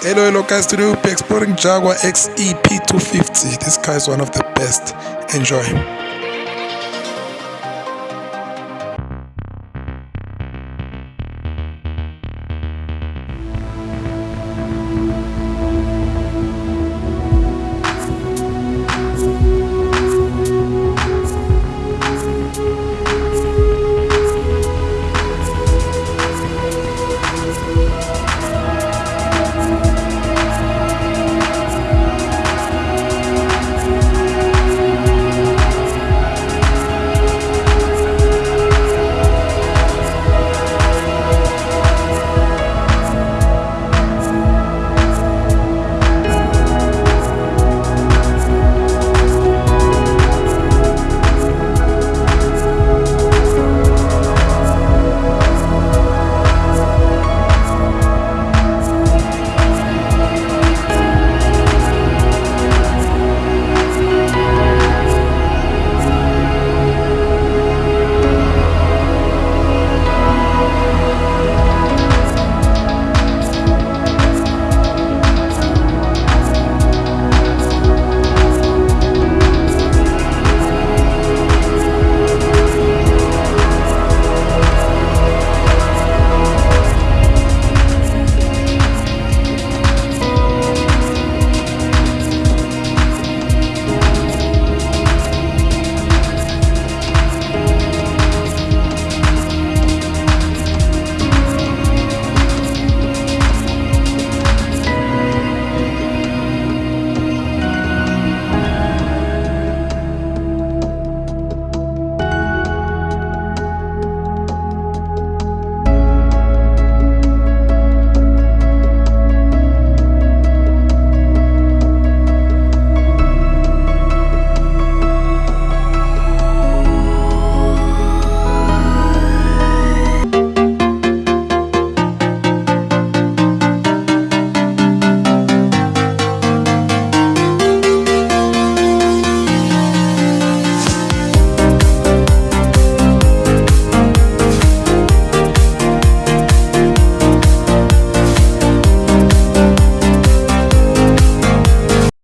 Hello, hello guys, today we'll be exploring Jaguar XEP 250. This car is one of the best. Enjoy.